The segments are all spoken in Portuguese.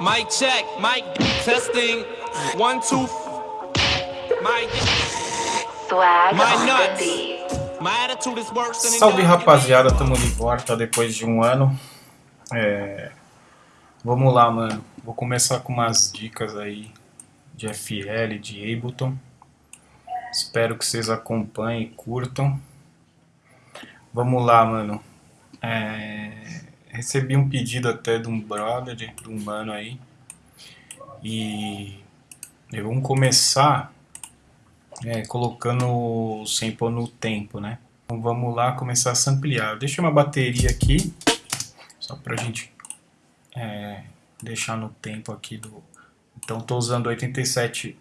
Mic check, mic testing. One, two. My, Swag my nuts. My attitude is worse than Salve rapaziada, tamo de volta depois de um ano. É, Vamos lá, mano. Vou começar com umas dicas aí de FL, de Ableton. Espero que vocês acompanhem e curtam. Vamos lá, mano. É, Recebi um pedido até de um brother, de um mano aí. E e vamos começar é, colocando o sample no tempo, né? Então vamos lá começar a samplear. Deixa uma bateria aqui, só pra gente é, deixar no tempo aqui do... Então estou usando 87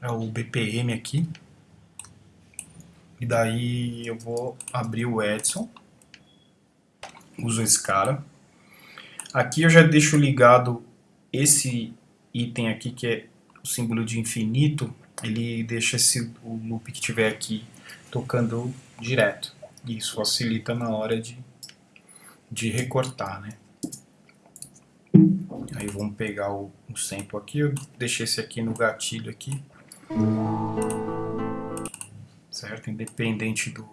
é o BPM aqui. E daí eu vou abrir o Edson. Uso esse cara. Aqui eu já deixo ligado esse item aqui que é o símbolo de infinito. Ele deixa esse, o loop que tiver aqui tocando direto. Isso facilita na hora de, de recortar, né? Aí vamos pegar o, o sample aqui, eu deixei esse aqui no gatilho aqui. Certo? Independente do,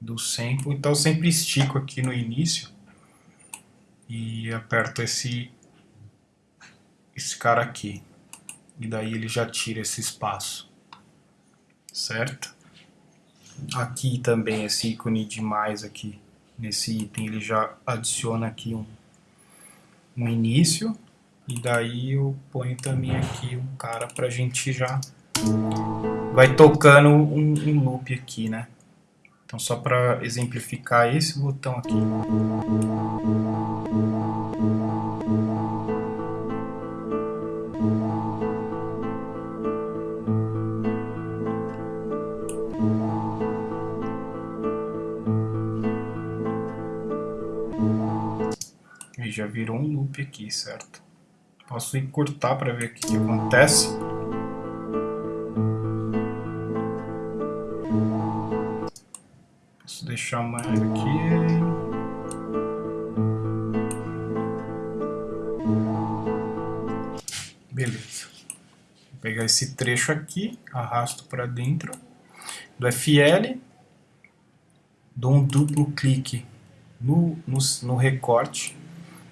do sample. Então sempre estico aqui no início e aperto esse, esse cara aqui. E daí ele já tira esse espaço. Certo? Aqui também esse ícone de mais aqui, nesse item, ele já adiciona aqui um um início e daí eu ponho também aqui um cara pra gente já vai tocando um, um loop aqui, né? Então só para exemplificar esse botão aqui. E já virou um loop aqui, certo? Posso encurtar para ver o que acontece. Mais aqui. Beleza. Vou pegar esse trecho aqui, arrasto para dentro do FL, dou um duplo clique no, no, no recorte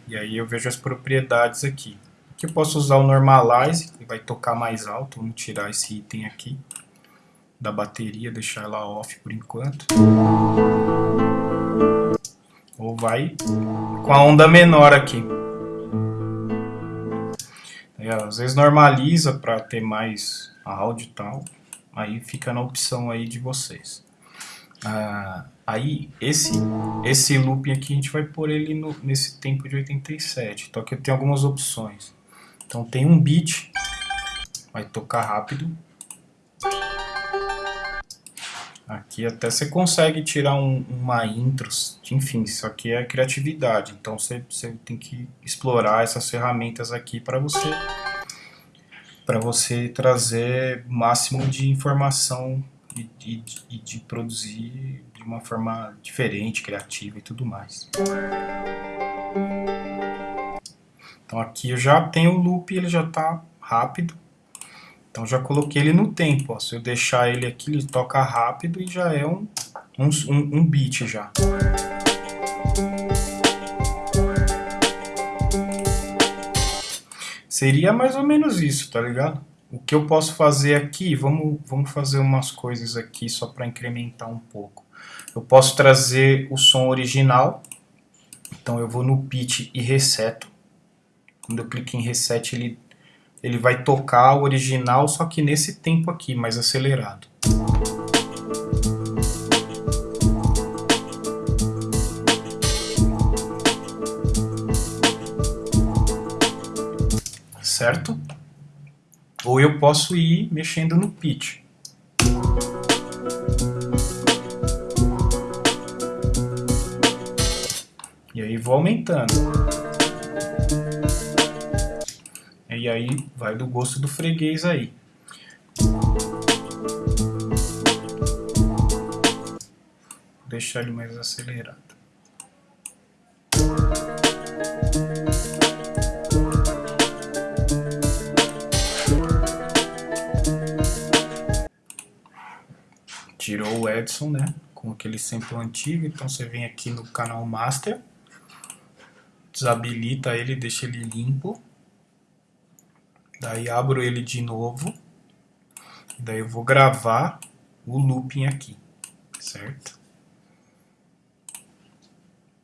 e aí eu vejo as propriedades aqui. Aqui eu posso usar o Normalize, que vai tocar mais alto. Vamos tirar esse item aqui da bateria, deixar ela off por enquanto. Ou vai com a onda menor aqui. Aí, às vezes normaliza para ter mais áudio e tal. Aí fica na opção aí de vocês. Ah, aí esse esse looping aqui a gente vai pôr ele no, nesse tempo de 87. Então aqui eu tenho algumas opções. Então tem um beat, vai tocar rápido. Aqui até você consegue tirar um, uma intro, enfim, isso aqui é criatividade. Então você, você tem que explorar essas ferramentas aqui para você para você trazer o máximo de informação e, e, e de produzir de uma forma diferente, criativa e tudo mais. Então aqui eu já tenho o loop, ele já está rápido. Então já coloquei ele no tempo. Ó. Se eu deixar ele aqui, ele toca rápido e já é um, um, um beat já. Seria mais ou menos isso, tá ligado? O que eu posso fazer aqui, vamos, vamos fazer umas coisas aqui só para incrementar um pouco. Eu posso trazer o som original, então eu vou no pitch e reseto. Quando eu clico em reset, ele, ele vai tocar o original, só que nesse tempo aqui, mais acelerado. Certo? Ou eu posso ir mexendo no pitch. E aí vou aumentando. E aí vai do gosto do freguês aí. Vou deixar ele mais acelerado. Tirou o Edson, né? Com aquele sample antigo, então você vem aqui no canal Master, desabilita ele, deixa ele limpo. Daí abro ele de novo. Daí eu vou gravar o looping aqui, certo?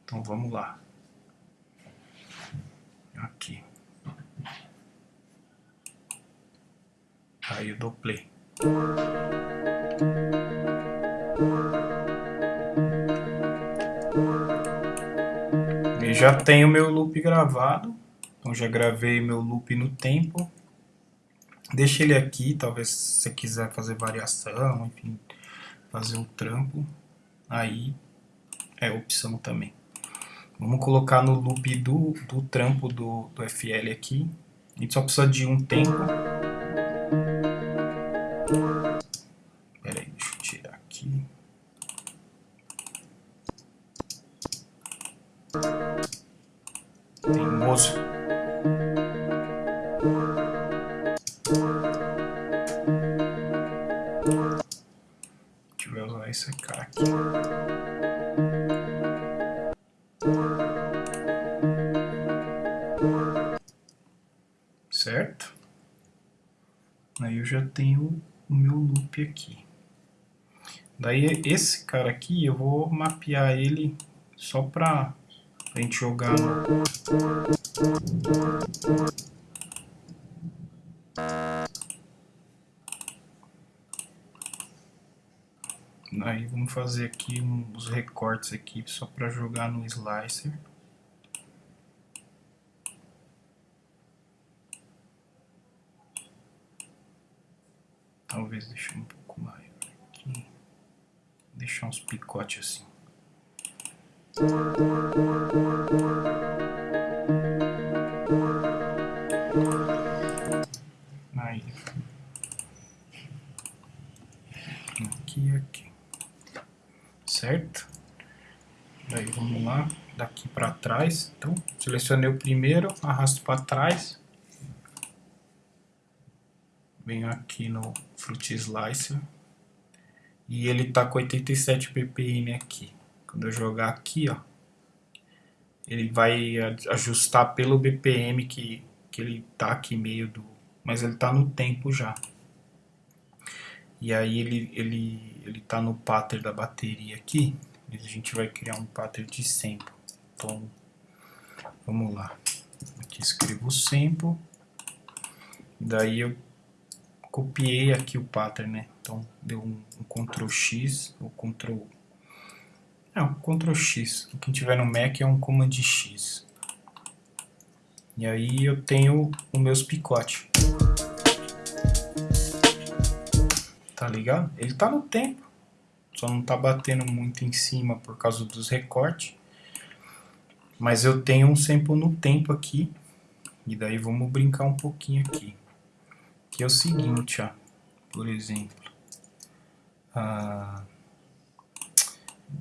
Então vamos lá. Aqui. Aí eu dou play. E já tenho meu loop gravado. Então já gravei meu loop no tempo. Deixa ele aqui, talvez se você quiser fazer variação, enfim, fazer um trampo, aí é opção também. Vamos colocar no loop do, do trampo do, do FL aqui. A gente só precisa de um tempo. Pera aí, deixa eu tirar aqui. Teimoso. Certo? Aí eu já tenho o meu loop aqui. Daí esse cara aqui eu vou mapear ele só para a gente jogar. Aí vamos fazer aqui uns recortes aqui só para jogar no slicer. Talvez deixar um pouco maior aqui. Deixar uns picotes assim. Aí. Aqui e aqui. Certo? Daí vamos lá, daqui para trás. Então, selecionei o primeiro, arrasto para trás. Venho aqui no Fruit Slicer. E ele tá com 87 ppm aqui. Quando eu jogar aqui, ó, ele vai ajustar pelo BPM que, que ele tá aqui meio do... Mas ele tá no tempo já. E aí ele, ele, ele tá no pattern da bateria aqui. A gente vai criar um pattern de sample. Então, vamos lá. Aqui escrevo sample. Daí eu copiei aqui o pattern, né? Então, deu um, um Ctrl X ou Ctrl... Não, Ctrl X. Quem tiver no Mac é um Command X. E aí eu tenho os meus picotes. Tá ligado? Ele tá no tempo. Só não tá batendo muito em cima por causa dos recortes. Mas eu tenho um sample no tempo aqui. E daí vamos brincar um pouquinho aqui. É o seguinte, ó. Por exemplo. Ah,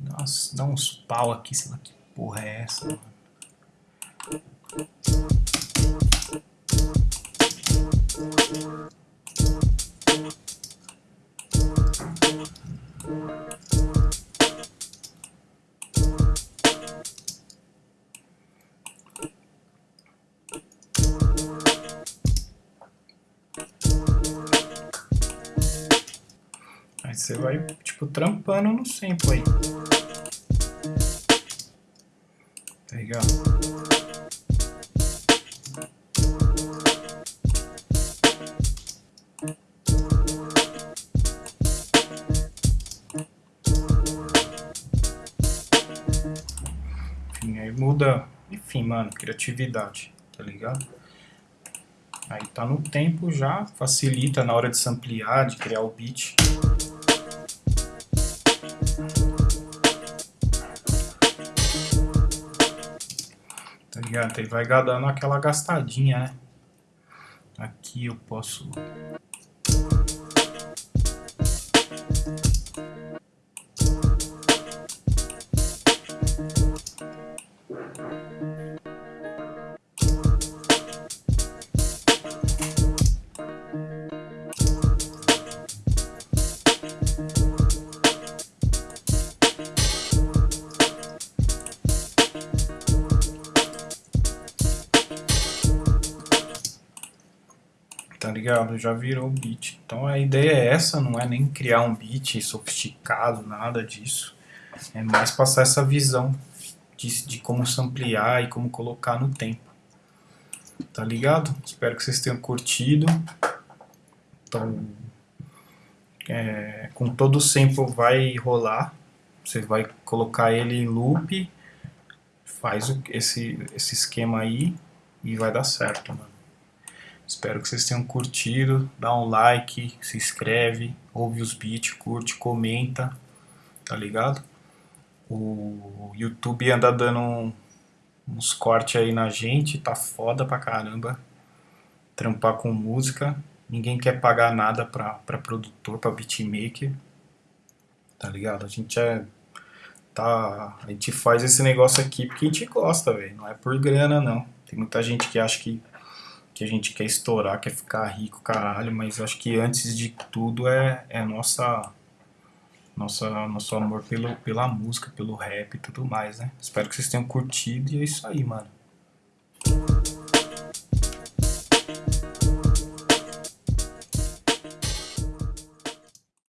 nossa, dá uns pau aqui, sei lá que porra é essa, mano. Você vai, tipo, trampando no sample aí. Tá ligado? Enfim, aí muda, enfim, mano, criatividade, tá ligado? Aí tá no tempo já, facilita na hora de samplear, de criar o beat. Ligado? Ele vai dando aquela gastadinha, né? Aqui eu posso... ligado? Já virou beat. Então a ideia é essa, não é nem criar um beat sofisticado, nada disso. É mais passar essa visão de, de como samplear e como colocar no tempo. Tá ligado? Espero que vocês tenham curtido. Então, é, com todo o sample vai rolar. Você vai colocar ele em loop, faz esse, esse esquema aí e vai dar certo, mano. Espero que vocês tenham curtido. Dá um like, se inscreve, ouve os beats, curte, comenta, tá ligado? O YouTube anda dando um, uns cortes aí na gente, tá foda pra caramba. Trampar com música. Ninguém quer pagar nada pra, pra produtor, pra beatmaker. Tá ligado? A gente é. Tá, a gente faz esse negócio aqui porque a gente gosta, velho. Não é por grana, não. Tem muita gente que acha que, que a gente quer estourar, quer ficar rico, caralho. Mas acho que antes de tudo é, é nossa nossa, nosso amor pelo, pela música, pelo rap e tudo mais, né? Espero que vocês tenham curtido e é isso aí, mano.